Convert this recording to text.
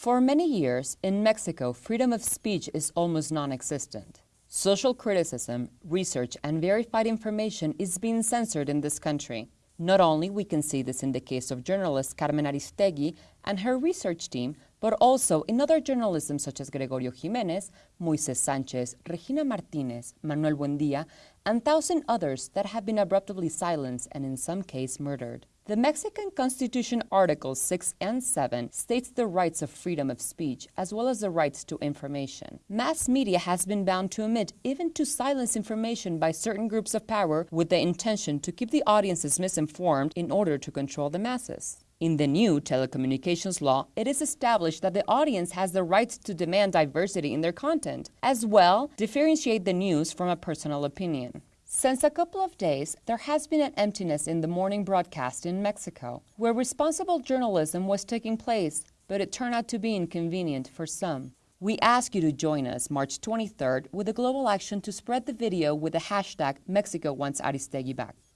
For many years, in Mexico, freedom of speech is almost non-existent. Social criticism, research, and verified information is being censored in this country. Not only we can see this in the case of journalist Carmen Aristegui and her research team, but also in other journalism such as Gregorio Jimenez, Moises Sanchez, Regina Martinez, Manuel Buendia, and thousand others that have been abruptly silenced and in some case murdered. The Mexican Constitution Articles 6 and 7 states the rights of freedom of speech as well as the rights to information. Mass media has been bound to omit even to silence information by certain groups of power with the intention to keep the audiences misinformed in order to control the masses. In the new telecommunications law, it is established that the audience has the right to demand diversity in their content, as well differentiate the news from a personal opinion. Since a couple of days, there has been an emptiness in the morning broadcast in Mexico, where responsible journalism was taking place, but it turned out to be inconvenient for some. We ask you to join us March 23rd with a global action to spread the video with the hashtag Mexico wants Aristegui back.